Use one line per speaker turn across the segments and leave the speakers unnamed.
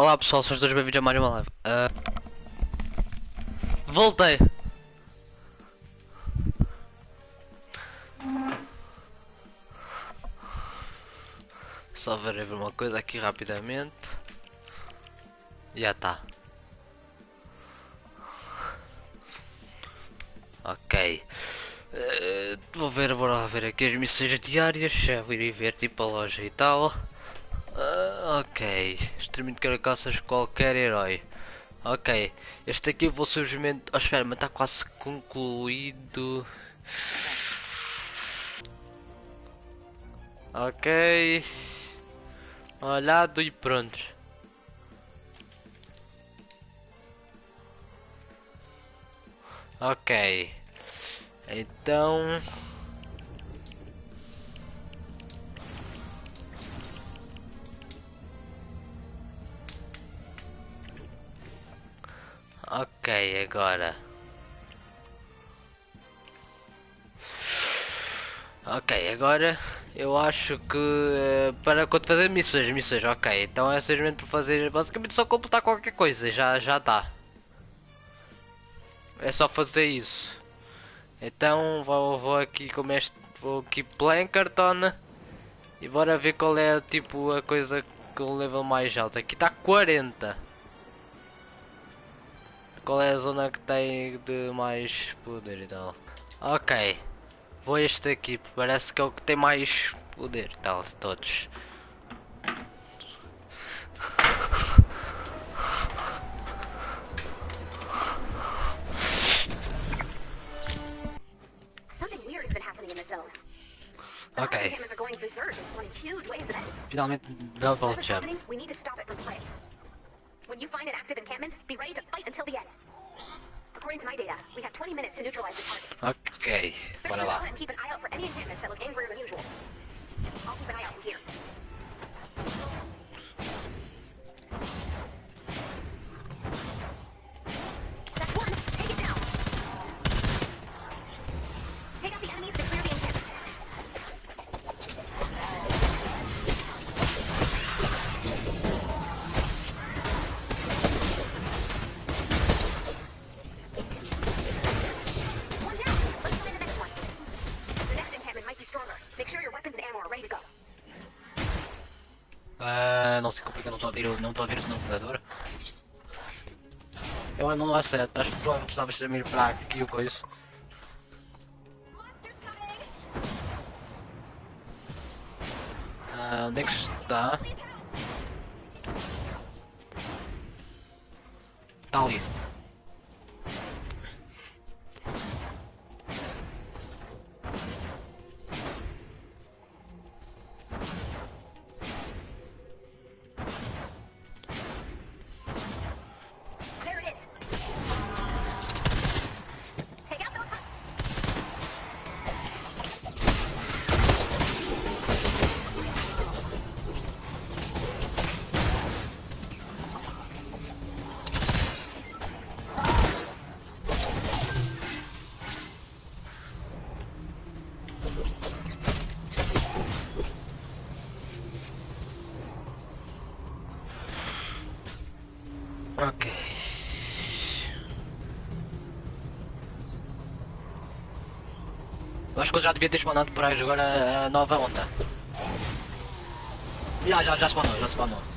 Olá pessoal, sou os dois bem-vindos a Mario Live. Uh... Voltei! Só ver uma coisa aqui rapidamente. Já está. Ok. Uh, vou ver, bora lá ver aqui as missões diárias. Já irei ver tipo a loja e tal. Uh, ok. Extermínio de carcaças qualquer herói. Ok. Este aqui vou simplesmente. Oh, espera, mas está quase concluído. Ok. Olhado e pronto. Ok. Então. Ok, agora. Ok, agora eu acho que uh, para fazer missões, missões, ok. Então é simplesmente para fazer basicamente só completar qualquer coisa, já já dá. É só fazer isso. Então vou, vou aqui com este, vou aqui Plankerton e bora ver qual é tipo a coisa com o level mais alto. Aqui está 40. Qual é a zona que tem de mais poder e tal? Ok. Vou este aqui, parece que é o que tem mais poder tal, todos. Ok. Finalmente double jump. When you find an active encampment, be ready to fight until the end. According to my data, we have 20 minutes to neutralize the target. Okay, bora lá. And keep an eye out for any encampments that look angrier than usual. I'll keep an eye out from here. Não estou a ver, não estou a ver o sinalizador. Eu não acerto, acho que provavelmente precisava ser para aqui o coisa. Ah, onde é que está? Está ali. Acho que eu já devia ter spawnado por aí agora a nova onda. Já, já, já spawnou, já spawnou.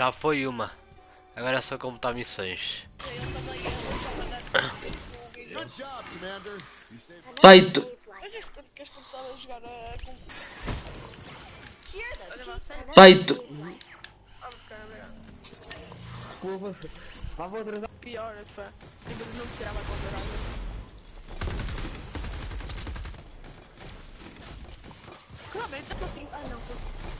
Já foi uma. Agora é só completar missões.
Ah, ok, obrigado.
Foda-se. Lá vou atrasar.
Pior, fã. Ainda não me tirava a conta Realmente, eu consigo. Ah, não, consigo.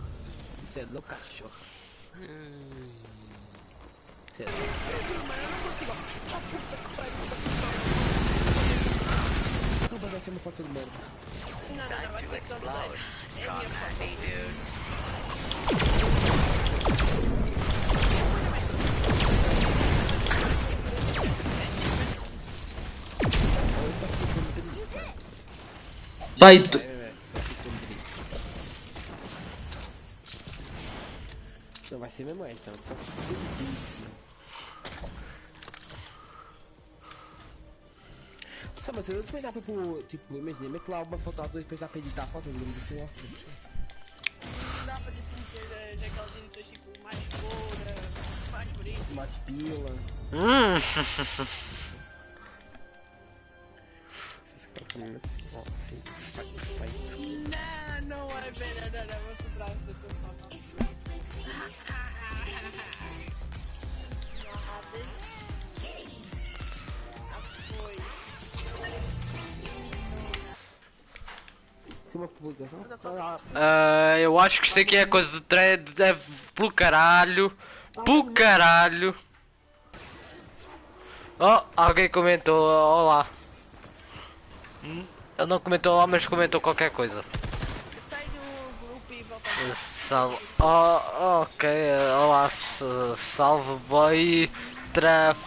Você é louco, cachorro. Você é
pariu.
Tu vai ser uma foto de merda.
Não, não, não, vai dar É minha foto.
Vai, vai, vai. Você tá ficando bonito. Não vai ser mesmo você tá ficando bonito. Só, mas eu depois dá pra pôr, tipo, imagina, mete lá uma foto e depois dá pra editar a foto, digamos assim, ó.
Não dá pra tipo eh, aquelas edições tipo mais cora, mais bonito.
Mais pila.
Hum.
Caras comigo assim, ó, assim, faz, faz.
Não, não é pena, não, não, vou sobrar essa tua
uma publicação. Ah,
eu acho que isto aqui é coisa de thread. É pelo caralho. Pelo caralho. Oh, alguém comentou olá. Hum, Ele não comentou olá, mas comentou qualquer coisa.
Eu saio do grupo e volto a
Salve. Oh, ok. Olá, salve boy. Trafalgar.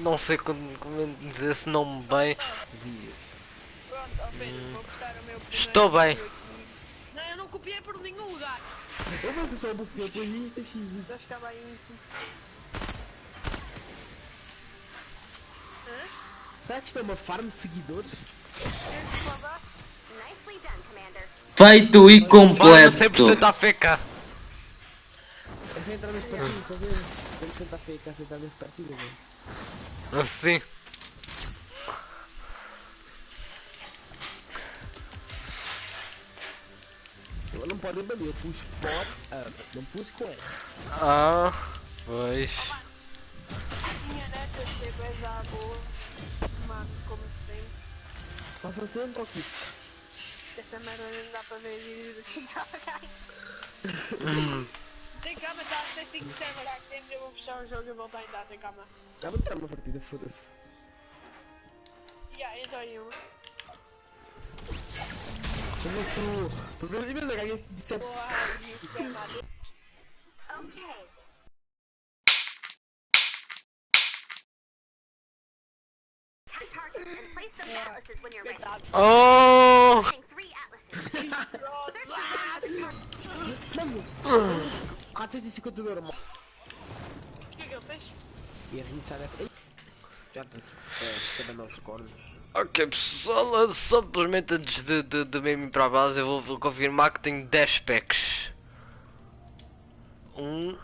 Não sei como, como dizer esse nome bem.
Pedro, vou postar o meu primeiro
Estou bem.
vídeo. Não, eu não copiei por nenhum lugar.
Eu vou ser só um pouquinho de isto, assim.
Acho que acaba em 5 segundos. Hã?
Será que isto é uma farm de seguidores?
Feito e
Mano,
completo!
100% AFK.
É sem entrar nas partidas, estás a ver? 100% da fake, é sem entrar nas partidas, velho.
Assim.
Eu não pode banir, eu pus pode, ah, não pus com ela.
Ah, pois.
Minha neta ser bem boa. Mano, como sempre.
Faça sempre, ok.
Esta merda não dá para ver vídeos do que está a.
Hum.
Tem calma, está a ser 5 server activos. Eu vou fechar o jogo e voltar a entrar. Tem calma.
Já vou entrar uma partida, foda-se.
Yeah, entra aí uma.
Eu vou ser o... Primeiro nível da ganha de 7.
Boa, aí, que é nada.
Okay. Count targets and place those atlases when you're ready.
Coitado.
Oh!
Planting three atlases. Search the ground for targets.
Mano! 450 euros, mano.
O que é que ele fez?
E a reiniciar a... Ei! Já estou. É,
Ok pessoal, simplesmente antes de, de, de mesmo ir para a base eu vou, vou confirmar que tenho 10 packs. 1,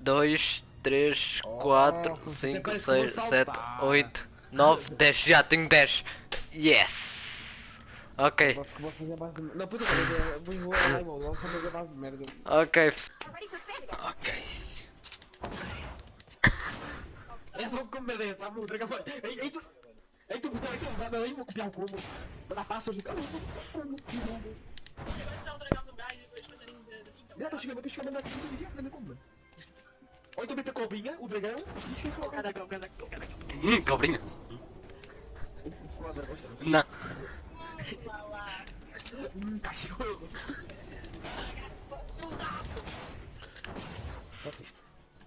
2, 3, 4,
você
5,
parece que vou
6, 7,
saltar.
8, 9, 10. Já tenho 10. Yes! Ok,
Vou, vou fazer a base de... Não, puta, vou lá e vou logo só fazer a base de merda.
ok. Ok.
Eu vou comer essa, sabe? Vai... Ei, tu... Ei, tu, usado aí, vou copiar o combo. Lá passa hoje, cara, eu vou só como que combo.
Vai dar o dragão do gás depois passarinho de de fim.
Já, tô chegando, tô chegando, aqui, tô dizendo, aprender como. Ou então mete a cobrinha, o dragão, e esquece o
cão.
Hum, cobrinha. Não.
Hum, cachorro.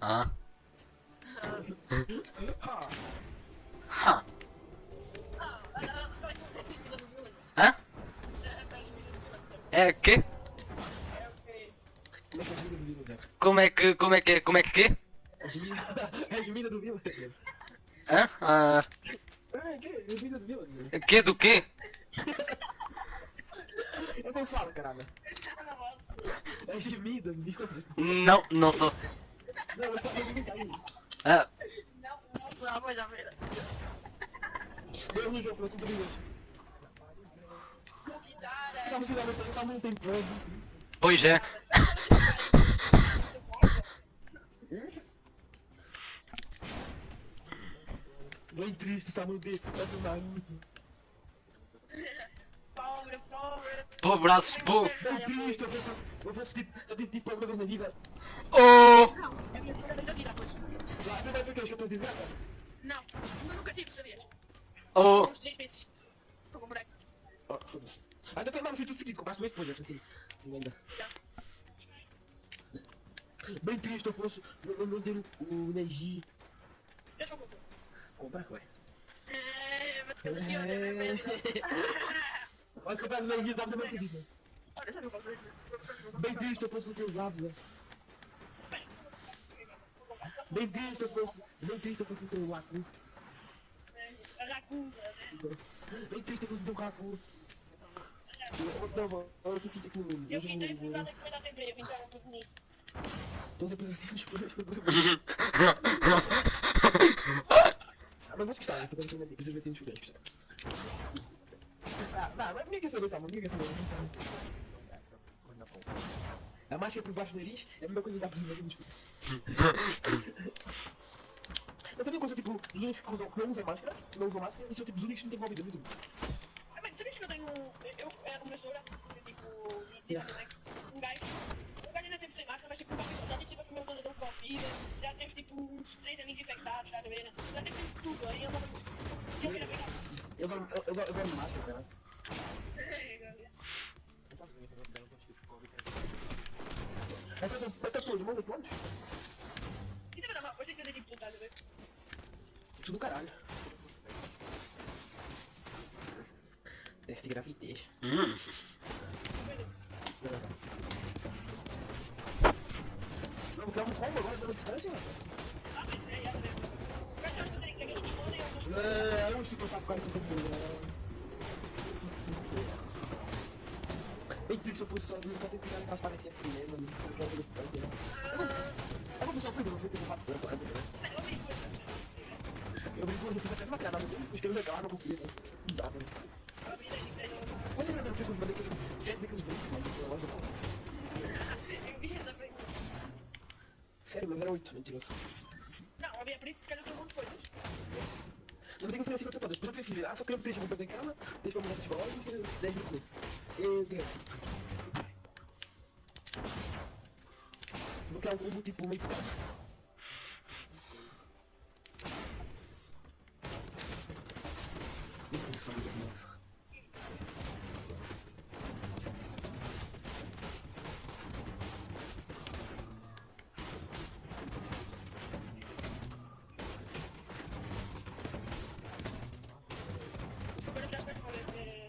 Ah.
Ah,
Ha. Hã? É
é é Vila, Zé?
Como é que, como é que, como é que quê?
A gemida, é a gemida do Vila.
Hã? Ah,
Ah, que? Do
que quê?
Eu não falo, caralho. É gemida Zé.
Não, não sou.
Não, eu a gemida aí.
Ah,
Não, não sabe, já vira.
Eu não jogo, eu tô brilhante. Só no final, eu só não tem prova.
pois é.
Bem triste, só não tem, só não dá.
Pobre, pobre.
Pô, braço, pô.
Bem triste, eu vou, eu vou assistir, só tenho tipo uma vez na vida.
Oh!
Não, é a minha segunda vez a vida, pois.
Lá, a primeira vez que eu estou desgraça.
Não, eu nunca tive, sabias?
Oh!
Oh, foda-se. Ainda tem mais, foi tudo seguido, compraste dois depois, assim, assim ainda. Bem triste eu fosse, não ter o, Neji.
Deixa eu comprar.
Comprar, ué.
É,
comprar os Neji, você não
não posso
Bem triste eu fosse não ter os né? Bem triste eu fosse, bem triste eu fosse não ter o Laku.
Né?
Bem triste ter o Raku. Eu- tô aqui com o
Eu vim por causa que foi dar sem emprego, então eu tô bonito.
Tô sempre tipo, Ah, mas vou gostar, essa coisa também precisa ver se a gente gostar. Ah, não, mas ninguém quer saber essa mão, ninguém quer saber. A máscara por baixo do nariz é a mesma coisa que dá pra cima do. Sabe uma coisa, tipo, que usam- que usam máscara, não usam máscara, e são tipo os únicos que não têm Covid, é muito.
Ah, mas sabias que eu tenho. Eu era professora, eu, tipo, de design, um gajo. O gajo ainda sempre sem máscara, mas tipo, já teve tipo a primeira coisa dele Covid, já teve tipo uns três amigos infectados, tá a ver? Já teve tipo, tudo, aí eu não. Eu pegar.
Eu vou, eu, eu, vou- eu vou de máscara, cara. Eu tô, eu tô todo mundo pronto?
E você vai dar uma. Vocês têm tipo, tá a ver?
Tudo caralho. Teste de gravidez.
Hum.
Não, quer um combo agora pela distância?
Ah, sim, é, é, é. São os que eles respondem ou não?
É, eu não sei contar eu eu só, eu só tenho que transparência assim mesmo, não distância. Eu vou- Eu deixar o Pedro, eu vou ter que a né? Eu brinco com você, você vai ter uma mas eu reclamar, não vou poder, né? Não dá, mano. Mas eu não fico mandando aqueles, sempre daqueles brincos, mano, que eu gosto de falar.
Eu vi essa pergunta.
Sério, mas era 8, mentiroso.
Não, eu a pergunta porque eu tenho um monte de coisas.
Eu não sei o que eu falei todas. Depois eu virar, só coisa em casa, deixa pra mulher de futebol e fiquei 10 minutos nisso. E tem. Vou criar um combo tipo meio escada. Ih,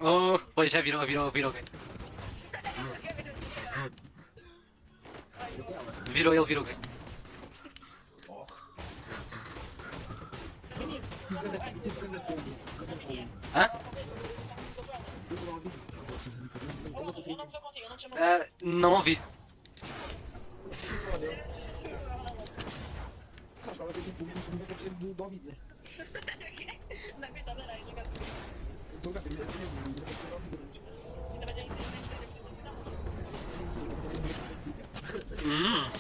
Oh, já virou, virou, virou. Virou ele, virou. Hã?
Eu não ouvi.
eu não- eu não tô contigo, eu não te chamo.
Ah, não ouvi.
Se foda. Você acha que ela tem tipo 90% do do ouvido, né?
Na verdade era isso, cara.
Eu tô com a primeira vez, eu tô com o ouvido durante.
Ainda vai ter infelizmente eu preciso de visão.
Sim, sim, eu tenho medo de
Hum.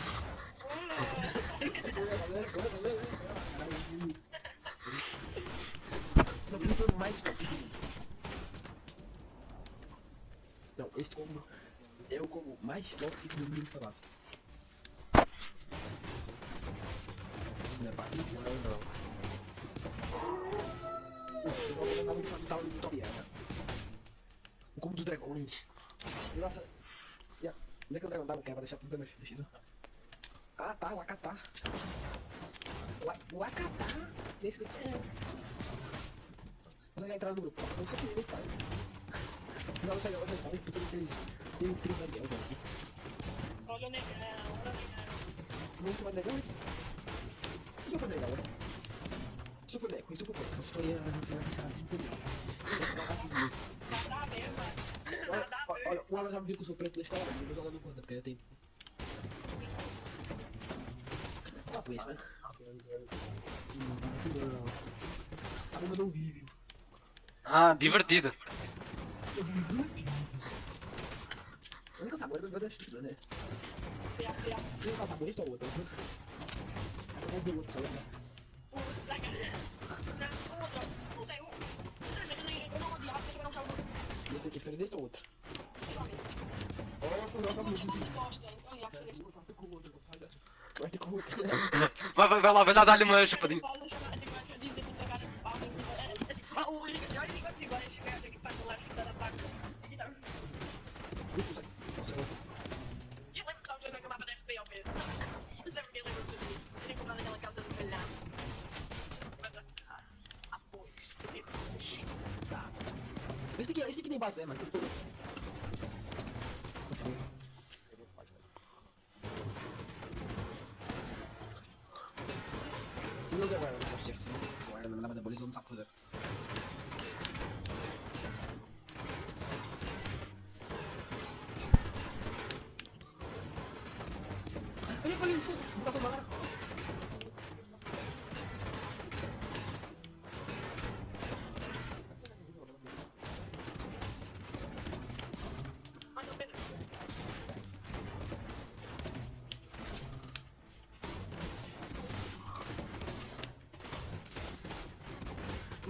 Não tem como mais tóxico. Não, esse combo é o combo mais tóxico do mundo falasse. Não é barriga, não, não. Eu vou mandar um salto no tutorial. O combo dos dragões. Nossa. Yeah. Onde é que o dragão tá? Não quer, vai deixar tudo. Deixa isso. Ah, tá, o Akatá. O, Akatá. Nesse que eu tinha. Você já entraram no grupo. Não foi que nem pai. Não, já vai saber que tem aquele. Tem um trio Daniel, velho.
Olha o negão, olha o negão.
Muito mais legal, hein? Isso foi legal, né? Isso foi legal, isso foi. Eu estou aí a assim mim.
Nada a ver, mano. Nada a ver.
olha, o Alan já me viu que eu sou preto nesta hora, eu vou jogar no conta, porque eu tenho. Ah, por isso, né? Sabe, mandou um vídeo.
Ah, divertido.
Eu vi muito. A única sabor é da estrutura, né? Não sabor, é outra. Eu vou dizer outro só, né?
Não, sei, eu.
Esse aqui, Vai ter com o outro, vai.
Vai, vai, lá, vai lá dar-lhe uma chupadinha.
Aqui, esse aqui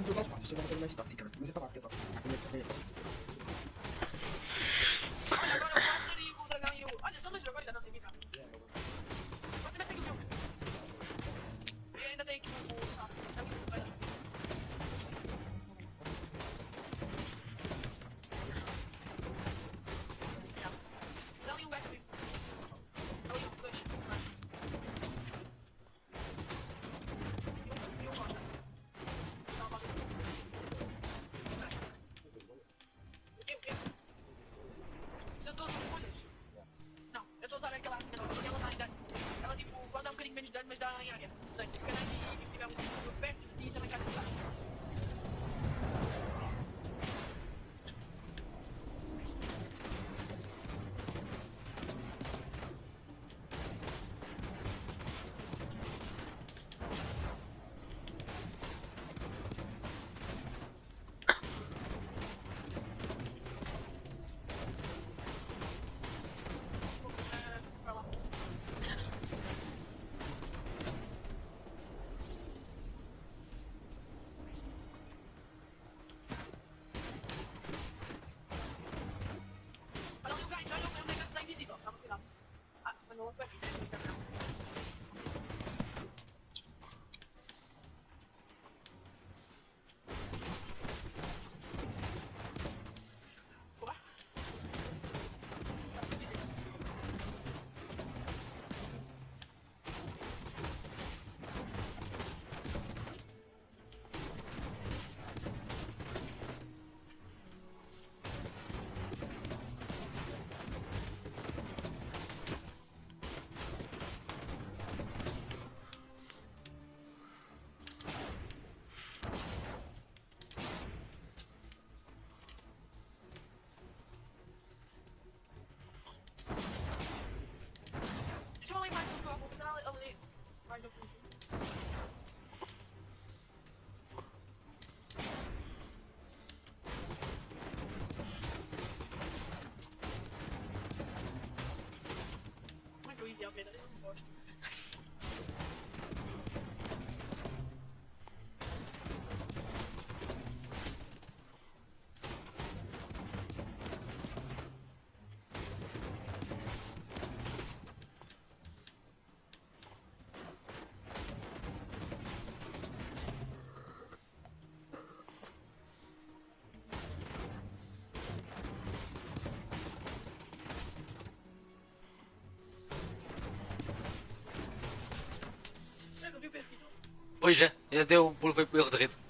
Não vou dar os passos, você vai ter mais tóxica, mas é pra base que é tóxica. A
должен most
Pois é, deu o erro de rede.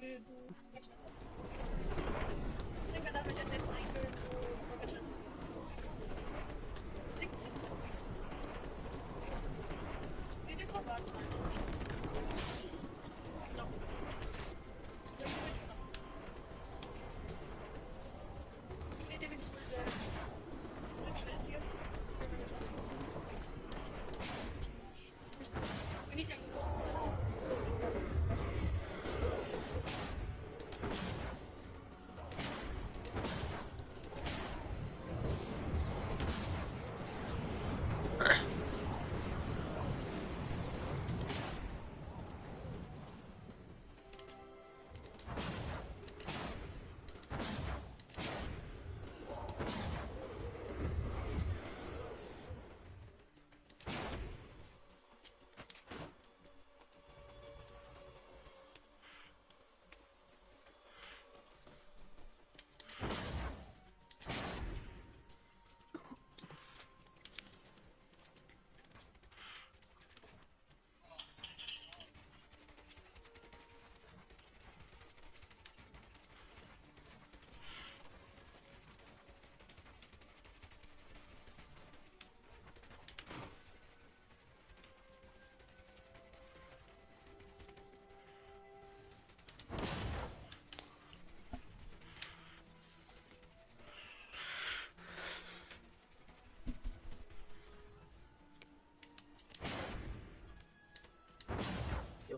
Poder GC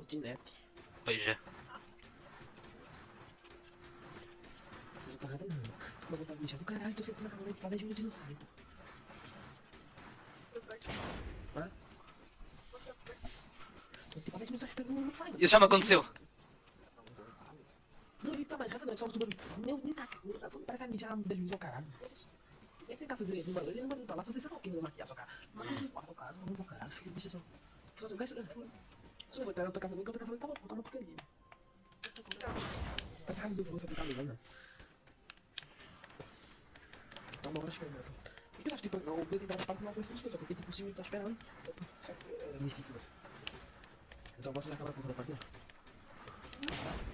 De
net.
Pois é.
Não tô nada não. Tô do caralho, tô sentando na casa da espada não. Hã? Que não tá não sai.
Isso já me aconteceu.
Não, ele tá mais rápido, não, só. Meu, nem tá. Parece que já desvisou o caralho. Ele tentar fazer ele, mano, ele não vai lutar lá, fazer sei lá o que, não maquiar sua cara. Mas não importa, o cara, não vou caralho, deixa só. Só jogar isso, só vou estar pra casa dele, que eu tô casa dele, tá bom, tá uma porcaria. Parece a casa do você tá ligado? Tá uma hora esperando. Por que eu acho que tipo, o Pedro tem parte não as coisas, porque tipo, o Silvio tá esperando. Só. Desistir de você. Então você já acaba a porra da partida?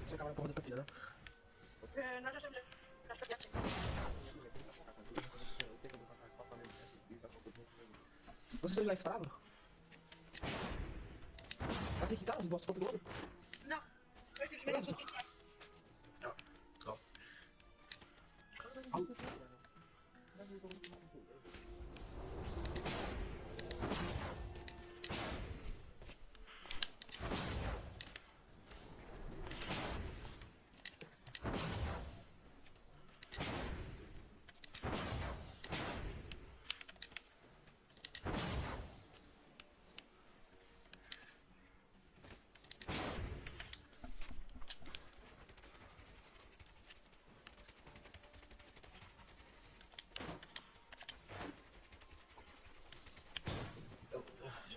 Você acaba a porra da partida, né?
Eh, Nós já estamos. Já estamos aqui.
Vocês dois lá esperavam? Mas tem que estar, os vossos próprios olhos.
Não. Eu simplesmente não consegui.
Avisa quando pode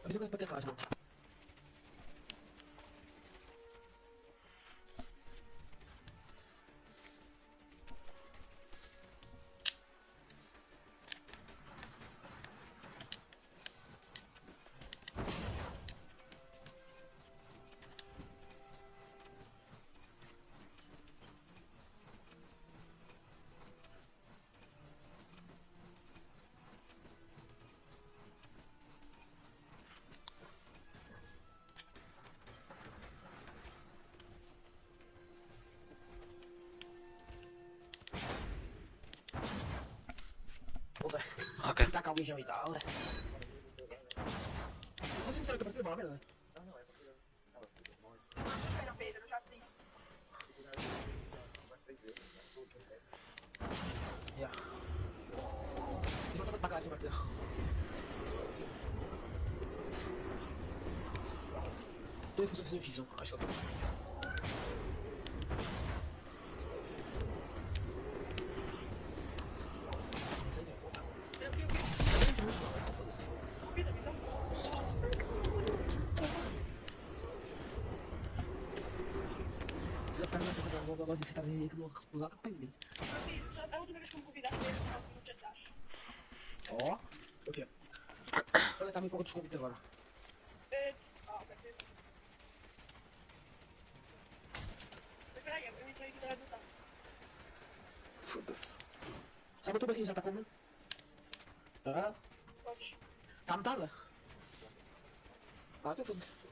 falar, não. tacar o beijão pra filmar, né?
Espera, Pedro, eu já disse.
Ja. Ich wollte mit Bagage machen. Dois funções eu fiz, acho que eu usar
só a última vez que eu me convidaste foi no jantar.
Ó. O quê? Olha, tá me com outros convites agora.
É... Ah, perfeito. Mas peraí, eu entrei aqui no Sassi.
Foda-se. Sabe o tubo aqui já tá como? Tá?
Pode.
Tá tá, né? Ah, que foda-se.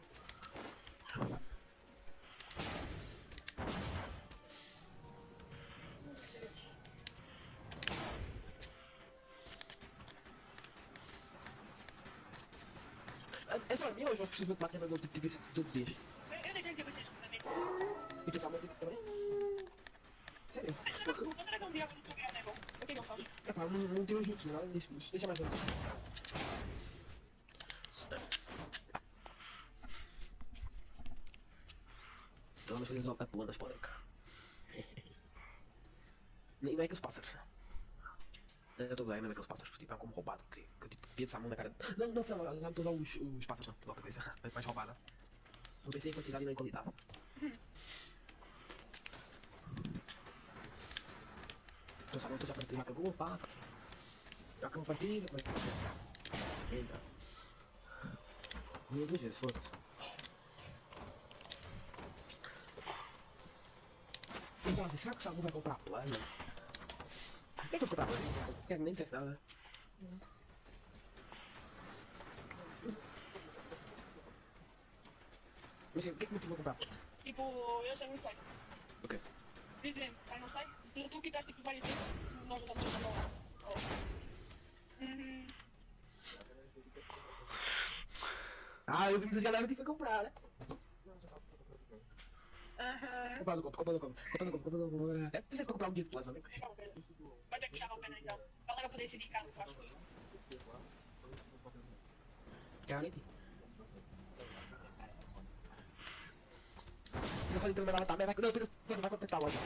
É- É eu preciso de máquina do tipo de todos os dias?
Eu nem tenho que vocês também.
E tu sabe que também? Sério?
Um não né, bom? O que que eu faço?
É não, não os juntos, nada disso, mas deixa mais antes. Pelo menos eles a pula das. Nem é que os pássaros. Eu estou a usar ainda aqueles pássaros, tipo, é como roubado, que, que tipo, pia de salmão na cara. Não, não, não, não, não estou a usar os, os pássaros, não, estou a outra coisa, é mais roubada. Não pensei em quantidade e não em qualidade. Estou sabendo, estou já já acabou, pá. Já acabou a partida, mas... Eita. Minha duas vezes, foda-se. Então, assim, será que o Samu vai comprar plano? Por que que eu vou comprar plano? Porque nem testa nada. Mas o que é que motivou a comprar plano?
Tipo, eu sei muito bem.
O quê?
Dizem, ah, não sei, tu, tu quitaste tipo vários tempos, nós já estamos a falar. Uhum.
Ah, eu vim dizer galera que foi comprar, né?
Aham.
No no compro, comprar no compro, comprar no compro. É, precisa comprar um dia de plasma, né?
Vai ter que chamar a pena então. Galera poder decidir casa atrás.
Garanti. Eu falei então ela tá, mas vai. Não, precisa você não vai contentar loja.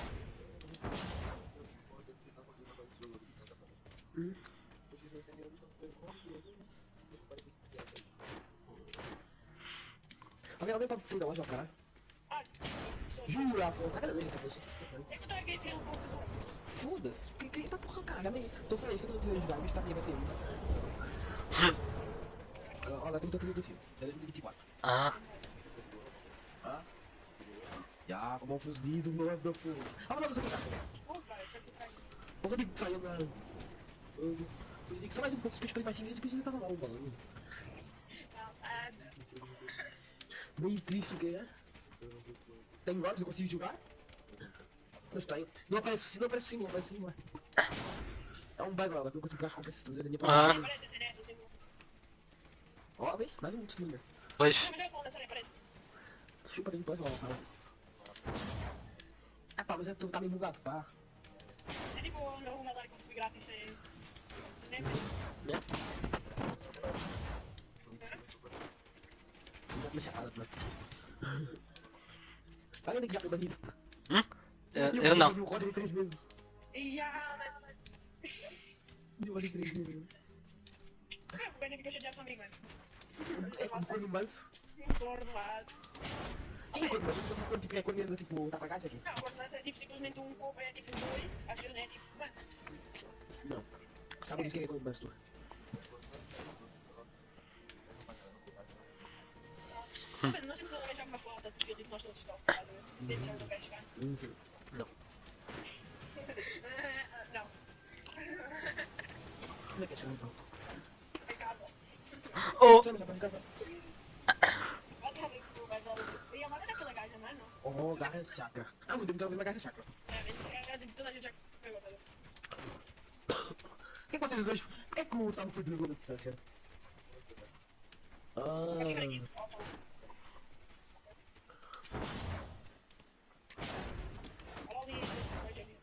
Hum. Alguém, alguém pode sair da loja, cara?
Ah,
Jura,
um pouco
Foda-se, que que tá porra, cara, nem. Tô saindo, tô tentando jogar, mas tá aqui, vai ter. Olha, tem tanto desafio. Já é 2024.
Ah,
Ah? Já, como os dias, o meu da fogo. Ah, mas não,
aqui.
Porra de saiu na. Só mais um pouco, se eu mais cinco depois ele tava lá, mano. Meio triste o que é? Tem horas, eu consigo jogar? Não tenho. Não aparece, não aparece sim, não aparece sim, mano. É um bug, que eu consigo carregar com essas coisas.
Ah.
Parece ser essa, assim.
Ó, vê, mais um testemunho.
pois.
Não.
Chupa nem depois, ó, tá? Ah, pá, mas é, tu tá meio bugado, pá.
É tipo o Nazar que consegui grátis, é... Né?
Né? Não dá pra nada, mano. Alguém que já foi banido.
Hum? Eu,
E o
eu não.
Roda em três.
E mas-
E o roda em três meses.
É, o Benny ficou chateado comigo, mano.
É
gordo lá.
Quem é quando tipo, é quando tipo, tá caixa aqui?
Não, o é tipo simplesmente um corpo, é tipo boi, a é tipo... Mas...
Não. Sabe de quem é manso, tu?
Mano, nós temos que arranjar uma foto do filho que nós todos estamos, tá? Dentro do gajo, cara.
Uhum. Não.
Não.
Como é que é então?
Oh,
não tá em casa?
Vai dar no cu, vai dar no cu. E a maneira daquela gaja, mano.
Oh, garra chakra. Ah, muito bem, garra chakra.
É, é, é, toda a gente pegou, tá?
Por que vocês dois... Por que é o Gustavo foi de distância?
Que era aqui.
Ah,
Nossa. Olha ali, pode ali.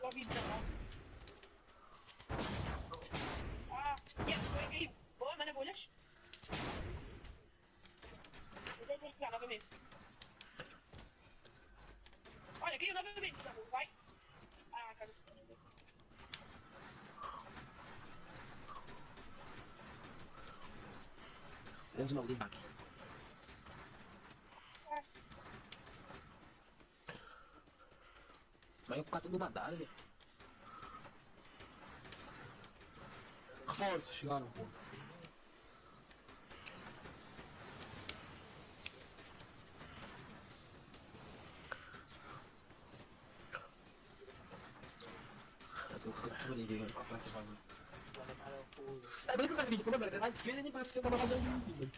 Vou ouvir não. Ah, yes, foi aqui. Boa, mana bolhas. Eu vou pegar novamente. Olha, caiu novamente, Samu, vai. Ah, cara.
menos mal limpar aqui. Vai ficar tudo nadado, velho. Reforços, chegaram, pô. Que vou essas vozes. É bem que eu quero vídeo, é que vai defesa nem parece ser uma batalha de vídeo.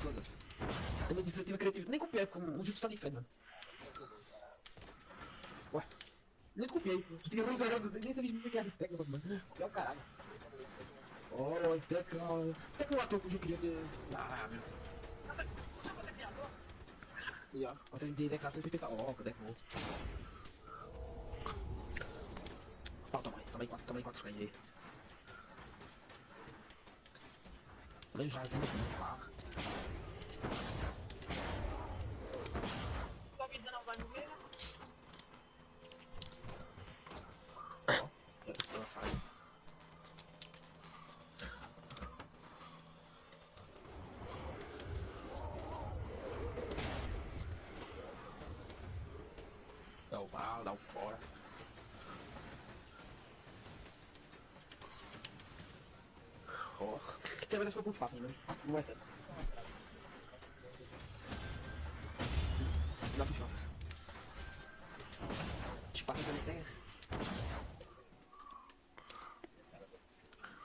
Foda-se. Também defensiva criativa, nem copiei, como o Jutsu está mano. Ué, nem te copiei, tu tinha um verão, nem sabia o que é essa stack, mano. Copiar o caralho. Oh, stack, oh. Stack é um ator que eu queria ver. Ah, meu.
Já você é criador?
E ó, você tem Dex Ator e pensar, ó, cadê que eu toma aí, toma aí quatro, toma aí quatro spray aí. Toma aí os razinhos aqui,
vai
deixar o ponto fácil, né? Não vai ser. Dá pro fácil. Espaço também sem.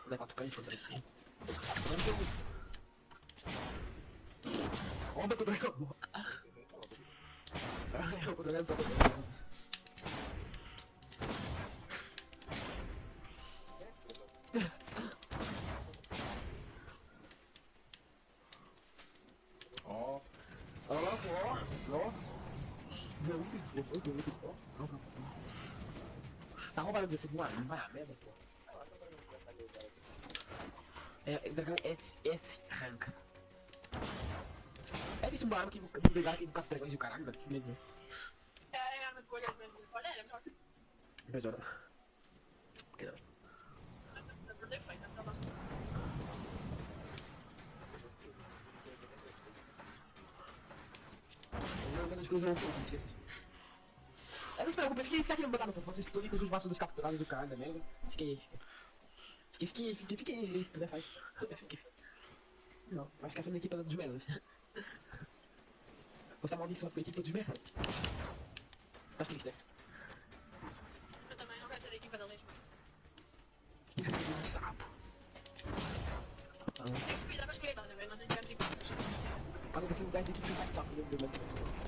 Dá 4 cães, 3. Roubando desse voar, a merda, pô. É, dragão S, S rank. É visto barulho que vou brigar aqui com os dragões do caralho, velho. Que medo.
É, é, olha, olha, é melhor.
Melhor. Que não. Eu vendo as coisas não não É, não se preocupe, eu fiquei, fiquei aqui no botado, vocês todos com os vastos dos capturados do caralho, né? Fiquei. Fiquei, fiquei, fiquei, fiquei, fiquei, sai. Fiquei. Não, acho que essa é minha equipe dos merdas. Você é amaldiçoado com a equipe dos merdas. Tá triste, né?
Eu também não quero ser da equipa da Lesma.
Sapo. Sapão.
Tem que cuidar com as criaturas, velho. Nós não tivemos equipas.
Quando você lugar de equipe mais sapo, né? Do mundo.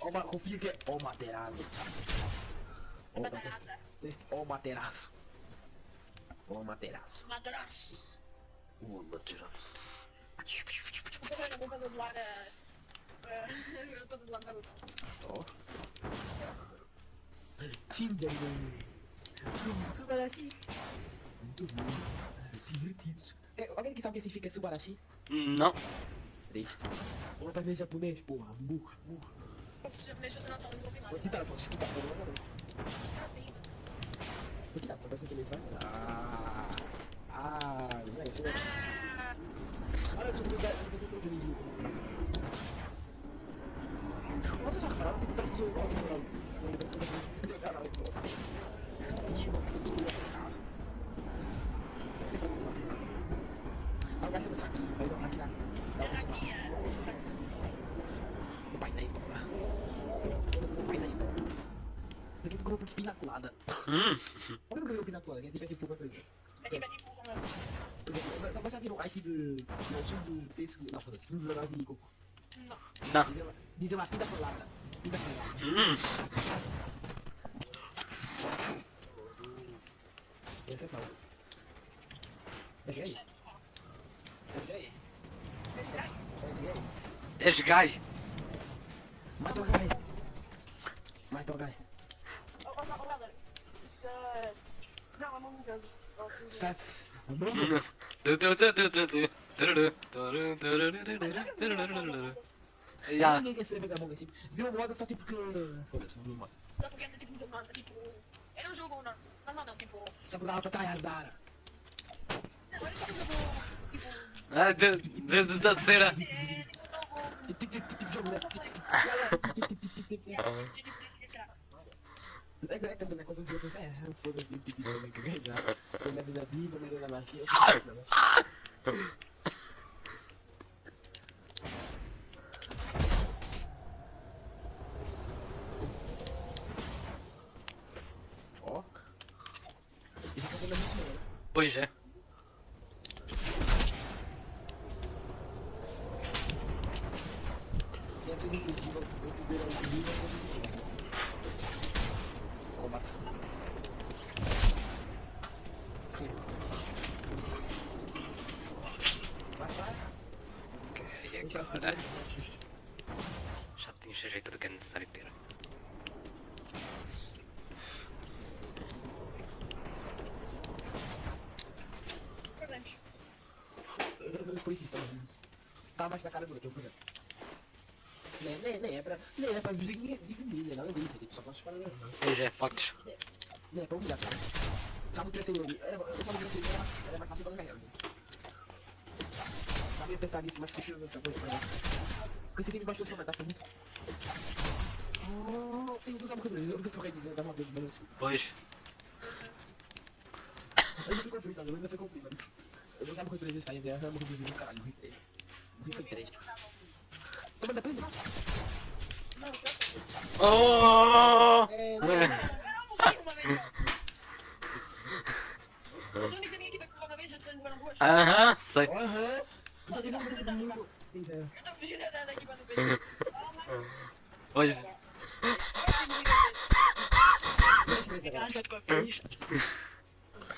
Ó, ó, confia que é ó materaço. Ó,
Madraça.
ó materaço. Ó materaço.
Madraça.
Ó materaço.
Eu vou fazer dublar a. Eu vou dublar Naruto.
Ó. Tinder. Sub- Subarashi. Muito bom. Divertido. É, alguém que sabe o que significa Subarashi?
Não.
Triste. Vamos aprender japonês, porra. Burro, burro.
Se você não sabe, não ouvi nada.
Vou quitar, vou quitar. Vou quitar.
Assim.
Vou quitar, só pra você entender, sabe? Ah. Ah, deixa eu ver.
Ah,
Olha, deixa eu ver. Deixa eu ver. Deixa eu ver. Nossa, já repararam que parece que sou nossa, não. Eu sou eu cara, eu sou sabe. E eu tô cara. Aí vai ser nessa aqui, vai dar aqui na. Dá uma
Aqui,
semana.
é.
O pai daí, pô. O pai daí, pô. Daqui pro grupo de pinaculada.
Hum.
Mas eu não ganhei o pinaculada, que é
vai de pouco, mano.
Então já virou ice de. Não, tinha de. Penso. Não, foda-se. Virou de coco.
Não.
Não.
Dizer uma pinta colada. Pinta colada.
Hum.
Exceção. Deixa aí. Deixa aí. Deixa aí.
És gai.
Mata o gai. Mata o gai.
Ó, ó, ó, galera. Não, é Among Us.
Sats.
Tururu, tururu. Já.
Ninguém quer saber da Among Us. Viu o modo só tipo que. Foda-se, viu o modo.
Só porque é tipo, não, tipo. Era um jogo não, normal não, tipo.
Só porque dava pra tryhardar.
Não, tipo um jogo. Tipo.
Ah, de- Desde da cera.
É, tipo um jogo.
Tipo, tipo, tipo, tipo, jogo, né? Tipo, tipo, tipo, tipo, tipo, tipo,
É, tipo, tipo, tipo, cara.
É, é, né? Quando você pensa, é, foda-se, tipo, tipo, tipo, que ganhar. Sou médio da vida, médio da magia. Melhor.
Pois é.
Tem a seguinte, eu vou primeiro ao vivo, eu vou dividir. Combate. Vai, vai.
E agora? Já tinha jeito do que é necessário ter.
Problemas.
Os polícias estão vivos. Tá mais na cara do que eu, por exemplo. Nem, nem, nem é pra. Nem é pra dividir, dividir, nada disso. é Tipo, só posso falar não.
Pois é, factos.
Nem é pra humilhar, cara. Só não crescer eu. Eu só não crescer eu, era mais fácil pra ganhar. Sabia pensar nisso, mas prefiro outra coisa pra. Com esse time baixou de comentar pra mim. Oh, eu vou usar uma coisa, eu nunca sou rei de dar uma vez, mas
Pois.
eu não fui conflito, eu ainda fui conflito. Eu vou usar uma coisa pra eles saírem, eu vou morrer do caralho, morri. Morri foi três. Toma.
Não, eu
Oh! Aham, sei.
Aham. Só tem um.
Eu tô fugindo da equipe do.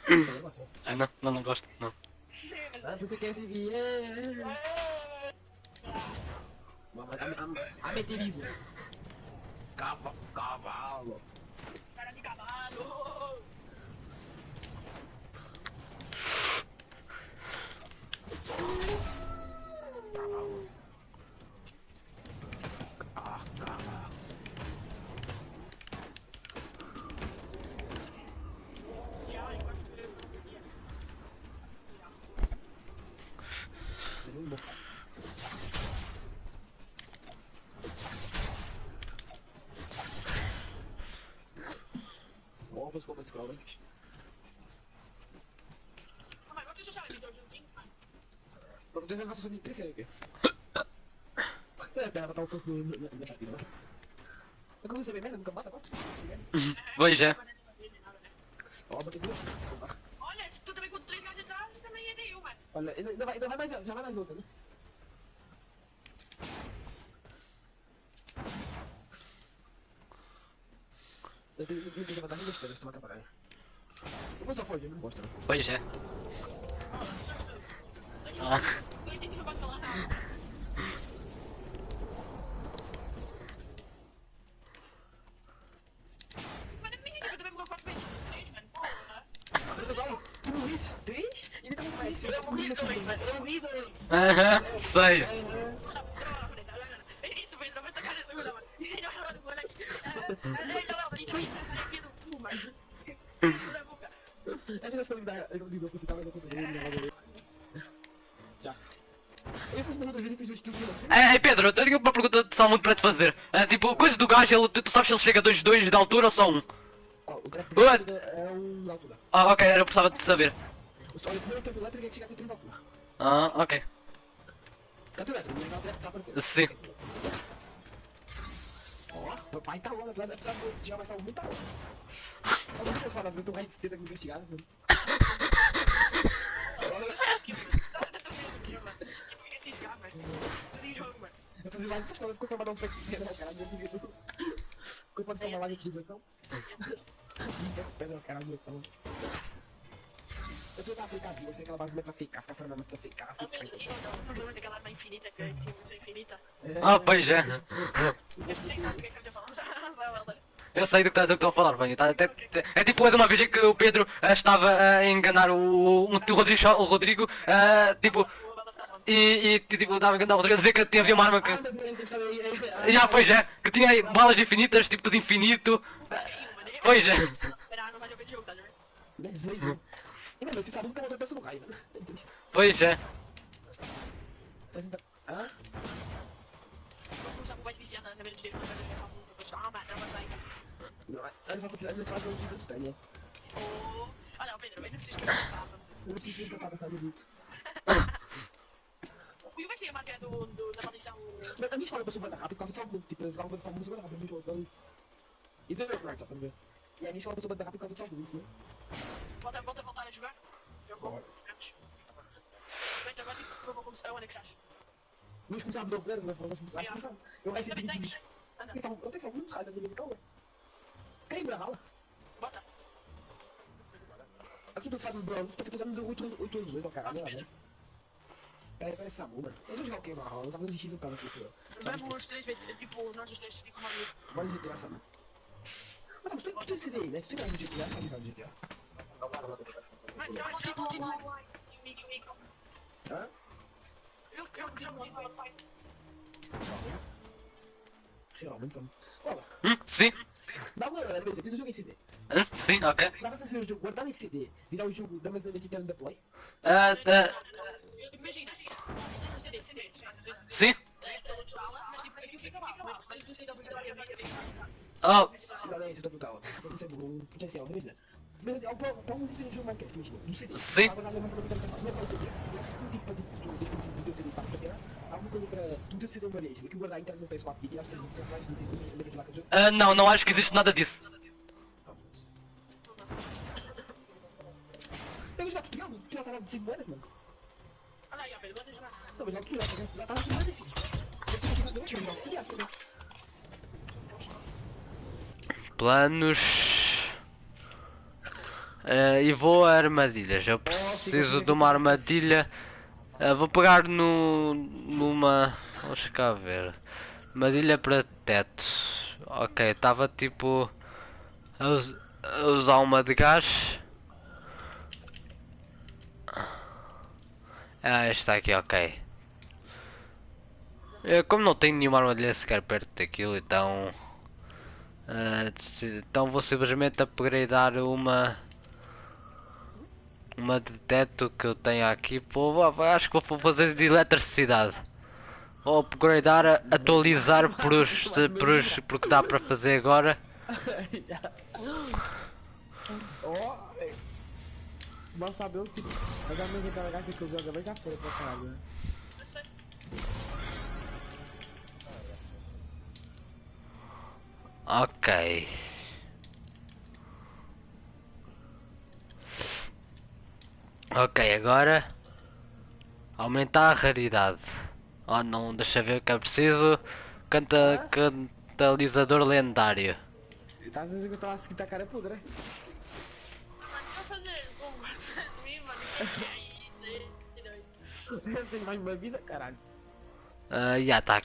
Eu
gosto.
Ah, não, não, não gosto, não.
Ah, você quer se vir? Vamos, a, a, a meterizo. Cava, cavalo.
Cara de cavalo.
Cavalo.
Eu chamar ele de juntinho.
Vamos deixar nossa subir três aqui. É, pera, tá o posto do. É como você vê merda, nunca mata agora?
Pois é.
Ó, botei duas.
Olha, se tu também com três gatos atrás, também é de eu, mano.
Olha, ainda ainda vai, ainda vai mais, já vai mais outra, né? Eu tenho tenho desvantagem das pedras, pra caralho. Eu vou só fugir, não gosto, não.
Pois é. Ah,
Não que não.
Aham, sei.
Isso, Pedro, vai tacar essa coisa, mano.
É que eu me dá, eu não digo, você tava no controle, não vai Já. Eu fiz uma duas vezes e fiz o.
É, é, Pedro, eu tenho uma pergunta só muito para te fazer. É, tipo, coisa do gajo, ele, tu sabes se ele chega a 2-2 de altura ou só um?
Qual? O
Ué?
é um de altura.
Ah, ok, eu precisava de saber.
O só o primeiro tempo elétrico é que chega com 3 de altura.
Ah, ok.
Canto elétrico, não é sabe por
Sim.
Ó, meu pai tá lá, vai precisar de já vai estar muito lá. Eu não vou falar, eu tô mais tenta me investigar. mano.
Eu
fazia live só ficou pra mandar um text pedra caralho, eu devia. Ficou pra ser uma live de diversão. Text pedra ao caralho, então. Eu tô na aplicativo, eu sei que ela ficar, ficar, fica.
meu, não, não lembra daquela arma infinita que tinha música infinita?
Ah, pois é.
É eu
sei do que estás a falar, bem. Tá, é tipo é de uma vez em que o Pedro ah, estava a enganar o, o, o Rodrigo, o Rodrigo ah, tipo,
tá
e, e tipo, estava a enganar o Rodrigo a dizer que havia uma arma que.
Ah.
Já, pois é, que tinha aí balas infinitas, tipo tudo infinito. Pois é.
Era, não vai jogar de jogo, tá ligado?
Desenho. E meu, você sabe que a outra pessoa não cai, né?
Pois é.
Você senta- Hã?
Vamos começar com o mais viciado na minha vida, mas vai jogar essa música. Vou te dar uma mata, mas aí.
Não, Ele vai continuar, ele faz um vídeo estranho.
Oh. Olha, Pedro, mas não precisa escrever a palavra.
Eu não preciso tentar essa música.
O Will vai ser a marca do, do, da maldição.
Mas a minha escola passou banda rápido por causa do saldo, tipo, eles ficavam dessa música banda rápido, muito louco, isso. E deu meu quarto, pra dizer. E a minha escola passou banda rápido por causa do saldo, isso, né?
Volta, volta a voltar a jogar. Jogou. Mas agora eu vou começar. É o anexaste.
Vamos começar a o plano, né? Vamos começar, vamos começar. Eu vai ser.
Anda,
Eu tenho que ser muito raios ali, calma. Quem me rala?
bota.
Aqui do Fábio Brown, tá se passando de 8 8 anos, 8 ao caralho, né? Peraí, parece Samu, mano. Eu vou jogar o que, mano? Eu sabia de X um cara aqui, filho.
Vamos três vezes, tipo, nós os três, tipo, uma amigo.
Bora de GTA, Samu. Tem? Tu tem mais de GTA, sabe jogar de GTA?
Mas, mas, tipo, tipo, amigo, amigo.
Hã?
Eu quero que eu me diga, pai.
Realmente, Samu. Olha,
Hum, sim.
dá uma olhada, beleza, fiz o jogo em CD.
Hum, sim, ok.
Dá pra fazer o jogo, guardar em CD, virar o jogo da mesma identidade da Play?
Ah, ah,
Imagina, deixa o CD, CD, CD.
sim.
Mas. Mas CD.
Sim.
Mas CD. Não tive pra desde o princípio do teu CD passa pra tirar. Alguma coisa pra tu teu CD uma vez, que guardar a internet no PS4 tirar os seus personagens do tempo, você deve lá com o jogo.
ah, não, acho que existe nada disso.
Eu tutorial, tutorial tá lá de 5 moedas, mano.
Jogar
tutorial, tá já lá de moedas, filho. Eu vou jogar tutorial, tutorial.
Planos. Ah, e vou a armadilhas. Eu preciso de uma armadilha. Ah, vou pegar no, numa. Vamos cá ver. Armadilha para teto. Ok, estava tipo. A, us- a usar uma de gás. Ah, esta aqui, ok. Eu, como não tenho nenhuma armadilha sequer perto daquilo, então. Se- então vou simplesmente upgradear uma uma de teto que eu tenho aqui vou, acho que vou fazer de eletricidade vou upgradear, atualizar por os, por os porque dá para fazer agora.
Mal saber o que. Mas caixa que eu agora já pra caralho,
ok ok agora aumentar a raridade oh não deixa ver o que é preciso canta cantalizador lendário
Tá às vezes que eu tava seguindo a cara é podre, né?
Mano, eu vou fazer assim, mano. Que é isso? Que doido.
Eu tenho mais uma vida, caralho.
Ah, já tá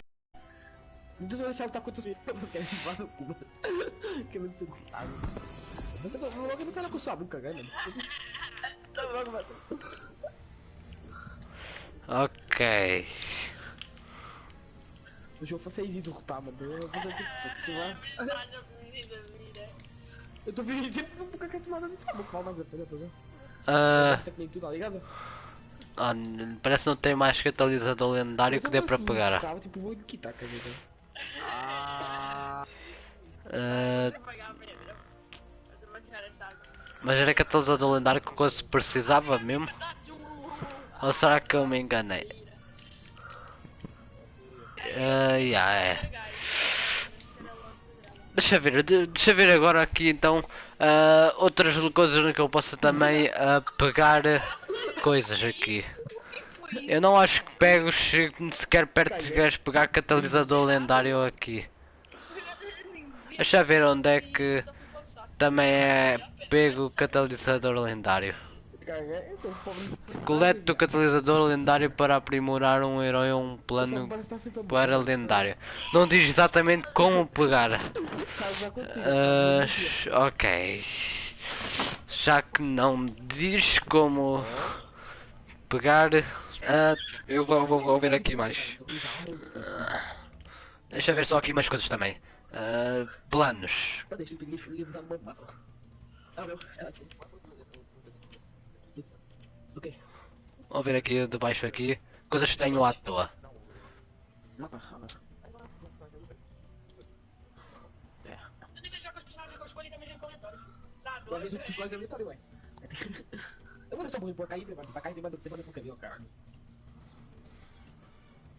Então eu vou deixar lutar contra os vocês querem levar no cu. Que não preciso lutar, mano. Eu tô logo não quero com sua boca, velho. Tá logo, mano.
ok
O jogo foi 6 e derrotar, mano. Eu vou fazer lá.
Mas eu
tô fingindo que eu nunca quero tomar nada nessa boca, mas é tá vendo?
Ah,
que tá ligado?
Ah, parece que não tem mais catalisador lendário que dê para pegar.
Buscava, tipo, vou quitar, dizer.
Ah,
a. Mas eu vou tirar essa água.
mas era catalisador lendário que eu precisava mesmo? Ou será que eu me enganei? É. Deixa ver, de- deixa ver agora aqui então ah, outras coisas que eu possa também ah, pegar coisas aqui. Eu não acho que pego se- sequer perto de gajos pegar catalisador lendário aqui. Deixa ver onde é que também é pego catalisador lendário. Colete o catalisador lendário para aprimorar um herói ou um plano para lendário. Não diz exatamente como pegar. Sh- ok. Já que não diz como pegar. Ah, eu vou, vou, vou ver aqui mais. Ah, deixa eu ver só aqui mais coisas também. Ah, planos.
Tá. Ah. É.
Vamos ver aqui de baixo aqui. Coisas que tenho à toa.
Ah. É.
Eu
o é vou deixar muito por cair. Pra cair, por cair?
Ah,
ter personagem diferenciado dos outros, mano. Bem triste.
Hum,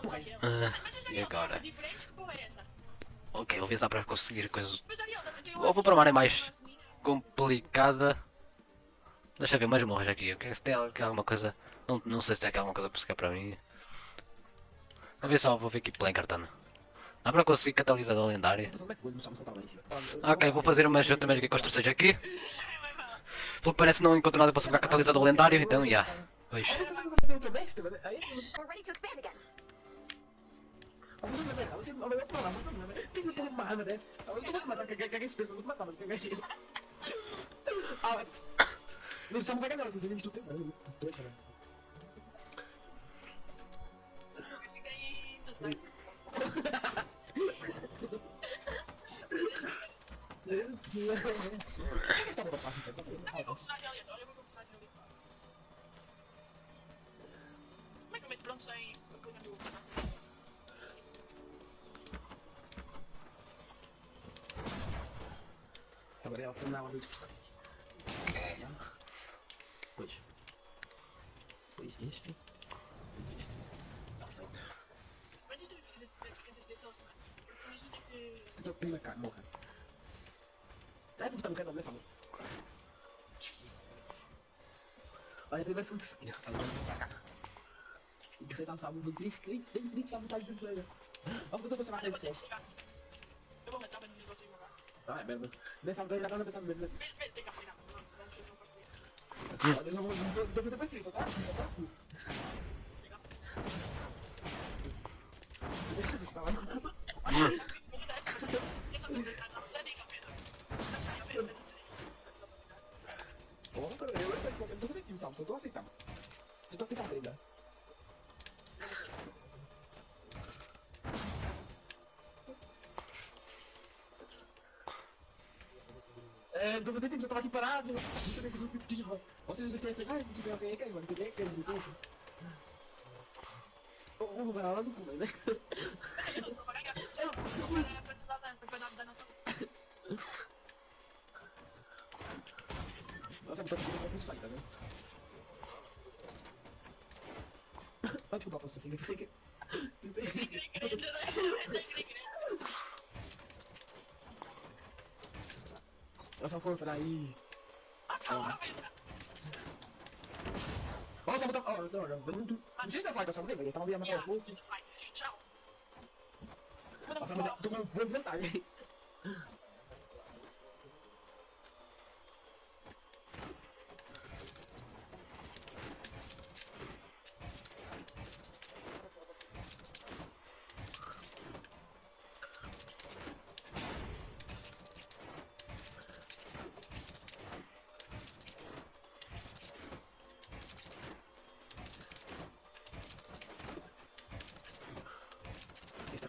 que porra é essa?
Ok, vou ver se dá para conseguir coisas Vou- para uma área mais- complicada. Deixa eu ver mais morros aqui. ok? Se tem al- alguma coisa. Não, não sei se tem aqui alguma coisa para buscar para mim. Vou ver só, vou ver aqui pela encartana. Dá para conseguir catalisador lendário? Ok, vou fazer umas também aqui construções aqui. Pelo que parece não encontro nada para pegar catalisador lendário, então já. Pois.
Vai você vai ver pra lá, mas não, né? Não, só não vai
vou personagem aleatório. Como é que eu meto pronto sem isto precisa precisa ter sorte, mano. Porque imagina que...
Tu tá prima cá, morra. Sai por botar no canal, né, Fábio? Olha, tem mais um que seguir. Agora vem pra cá. Tem que aceitar o sábado do Cristo. Tem
jogar.
Ah, é mesmo. Nessa sábado já tava pensando mesmo.
Vem, vem, tem que apanhar. Não, não, não consigo.
Olha, eu já vou vou- vou fazer pra ti, só tá assim, só tá assim. Tá lá.
Essa coisa está não dá
fazendo tempo, eu tava aqui parado. Não sei se você esquiva. Vocês dois têm essa imagem? Não sei alguém aqui, mano. Tem quem aqui, mano. Ô, ô, vai lá no cu, né? Nossa, eu tô aqui com os fight, tá vendo? Pode culpar, posso conseguir, você que... Você que... Eu só for pra aí... Ó, só botar... Ó, não, não, não, não... Não falar que eu só botei, velho. Eu tava vendo matar os bolsos.
Tchau.
Mas tô com vantagem.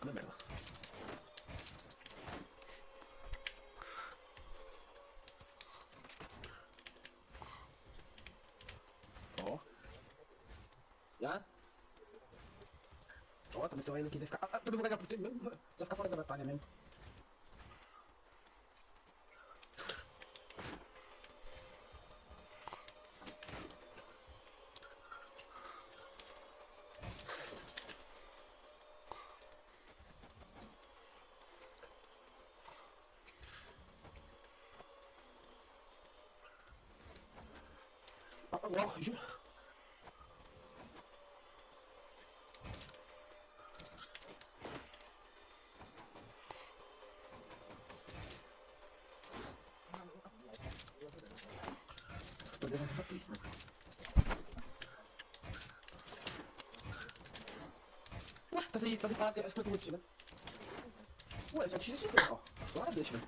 Uma merda. Ó. Já? Ó, também se eu ainda quiser ficar. Ah, todo ganhar por ti mesmo. Só ficar fora da batalha mesmo. Esse Coisas que eu vou né? Ué, só tira isso, ó. Agora deixa, né?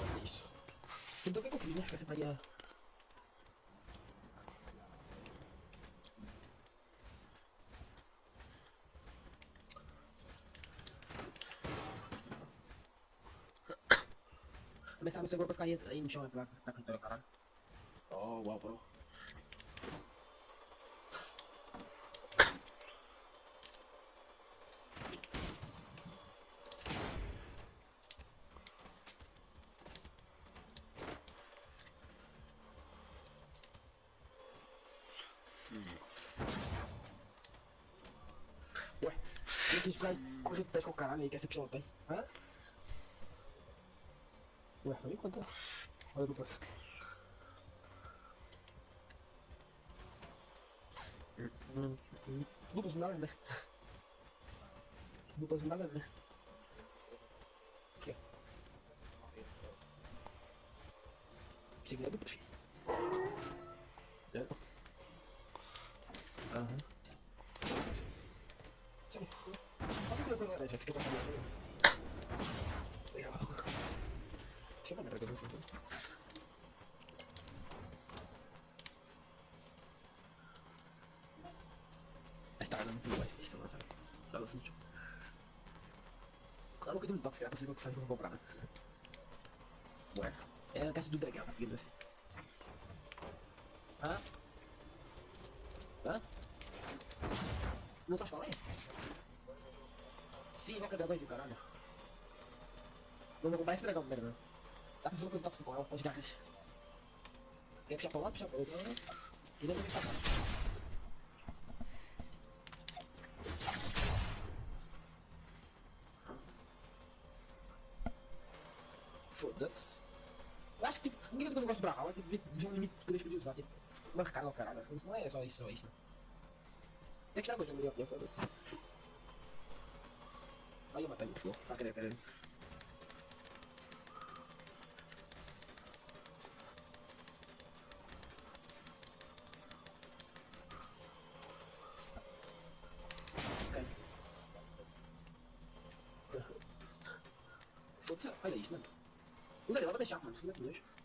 Olha isso. Então o que que eu fiz, né? Acho que essa faria... Começar no segundo pra ficar aí, aí no chão, né? Pra, pra cantora, caralho. Oh, uau, bro. Ué, tinha que ficar correndo pés com o caralho aí, que essa pistola tem. Hã? Ué, foi enquanto. Olha duplas. Duplas nada, né? Duplas nada, né? Ela sentiu. Claro, uma coisa muito tóxica, é possível que eu vou comprar, né? Ué, é a caixa do dragão, digamos assim. Hã? Hã? Não sabe falar? Sim, Roca Dragões do caralho. Não vou comprar esse dragão primeiro, né? Tá pensando coisa tóxica com ela, pode garras. Quer puxar pra lá, puxar pra outro. E não vou pensar Foda-se. De um limite que deixo de usar, tipo, marcar o caralho. Isso não é só isso, só isso? Você que está com o jogo melhor, foda-se. Aí eu matei o flow, tá querendo, querendo. Foda-se, olha isso, mano. O Daniel vai deixar, mano, filha de nojo.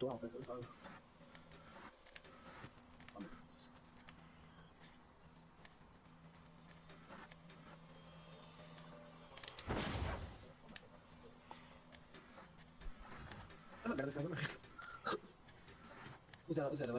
É cultural, velho, eu sabe. Ah, meu Deus. É uma merda, essa é uma merda. O Zé, o Zé, ela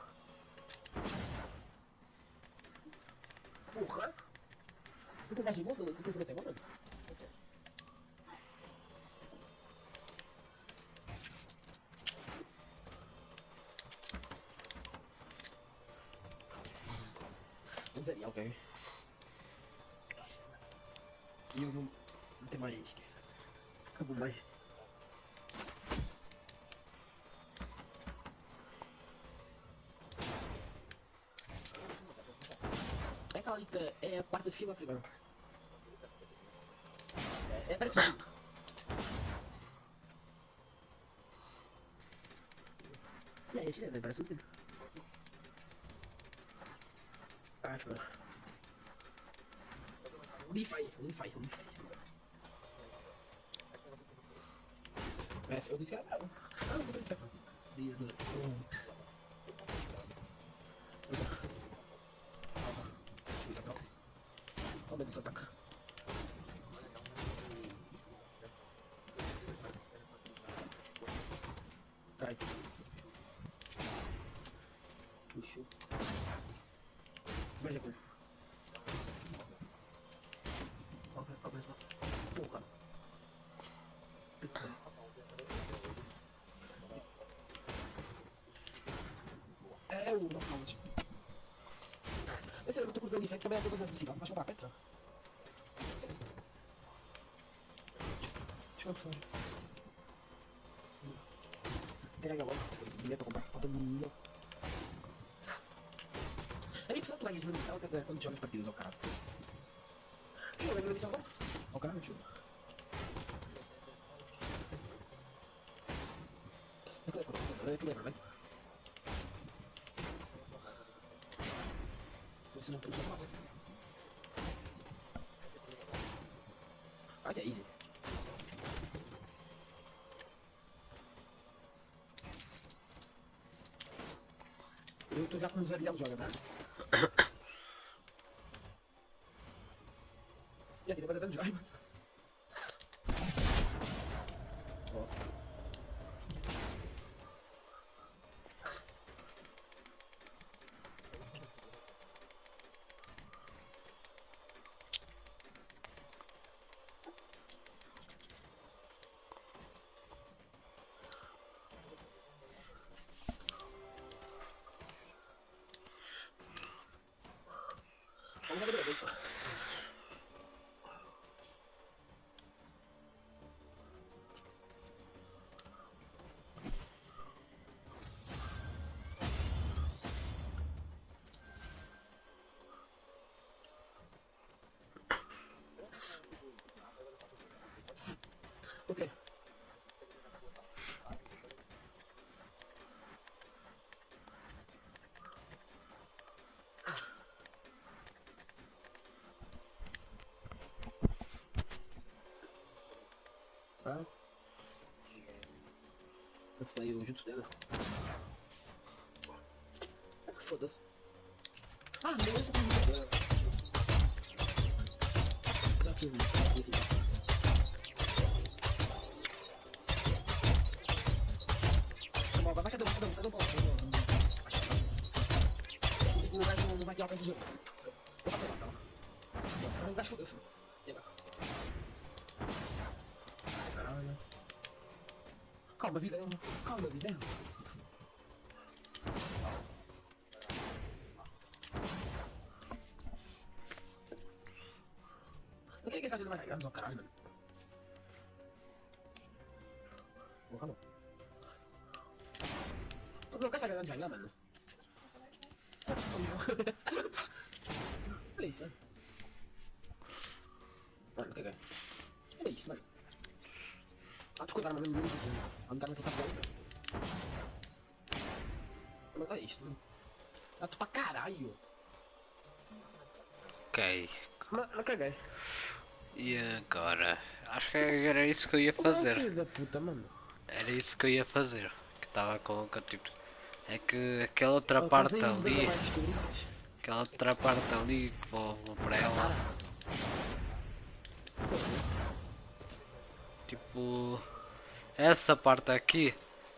Tu tem de moto? Tu tem preto mano? Não seria, ok. E eu não, não tenho mais. Acabou mais. É Calita, é a quarta fila primeiro. É, é parecido. E aí, chega, parece assim. Ah, espera. Unify, Unify, Unify. Essa é o Unify. Ah, não tentar. É o knockout. Esse é o muito curto de também é todo da velocidade, mas comprar Petra. Deixa eu ver a personagem. Pega agora. Bilhete pra comprar. Falta um milhão. É impressão que tu vai de munição até quando joga as partidas ao caralho. Deixa eu ver a munição agora. Ao caralho, deixa eu ver. É é easy. Eu tô já com os Ariel joga, né? E aqui, vai dando joia, mano. Ok. Tá? Eu junto dela. Foda-se. Ah, é pra Já fiz isso. Tá cadê o cadê cadê o cadê o O gajo não vai tirar o do jogo. Vou fazer lá, calma. O gajo fodeu-se. E agora? Caralho. Calma, vida. Calma, vida. Por que que esse não vai ganhar? Não, caralho, mano. Porra, não. Não, saber onde ganhar, mano? Olha isso, mano. Mano, que ganha? Olha isso, mano. Ah, desculpa, mas não me gente. A minha não tem sabor. Mas olha isso, mano. Tu pra caralho.
Ok.
Mas, mas caguei.
E agora? Acho que era isso que eu ia fazer.
Filho da puta, mano.
Era isso que eu ia fazer. Que estava com, com tipo. É que aquela outra
Oh,
parte ali. Aquela outra parte ali que vou, vou para ela. Tipo. Essa parte aqui.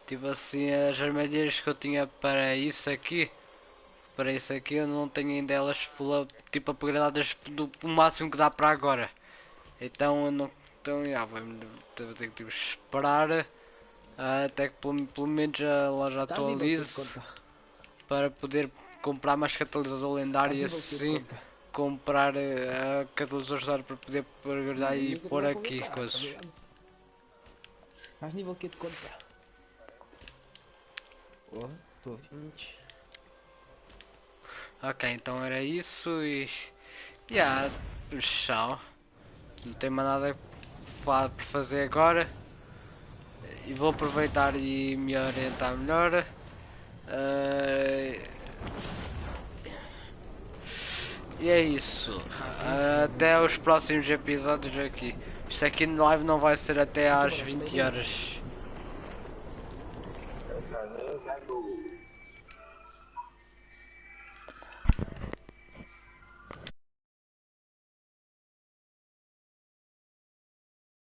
Tipo assim as armadilhas que eu tinha para isso aqui. Para isso aqui eu não tenho ainda elas full tipo upgradadas do, do máximo que dá para agora. Então eu não. Então já vou, vou ter que tipo, esperar ah, até que pelo, pelo menos a loja
Estás nível quê de
atualize para poder comprar mais catalisador lendário e assim comprar uh, catalisadores lendários para poder upgradar e pôr aqui
contar,
coisas.
tá? Estás nível que de conta? Oh, estou 20.
Ok, então era isso e. Yeah, chão. Não tem mais nada para fazer agora. E vou aproveitar e me orientar melhor. Eh, E é isso. Até os próximos episódios aqui. Isto aqui no live não vai ser até às 20 horas.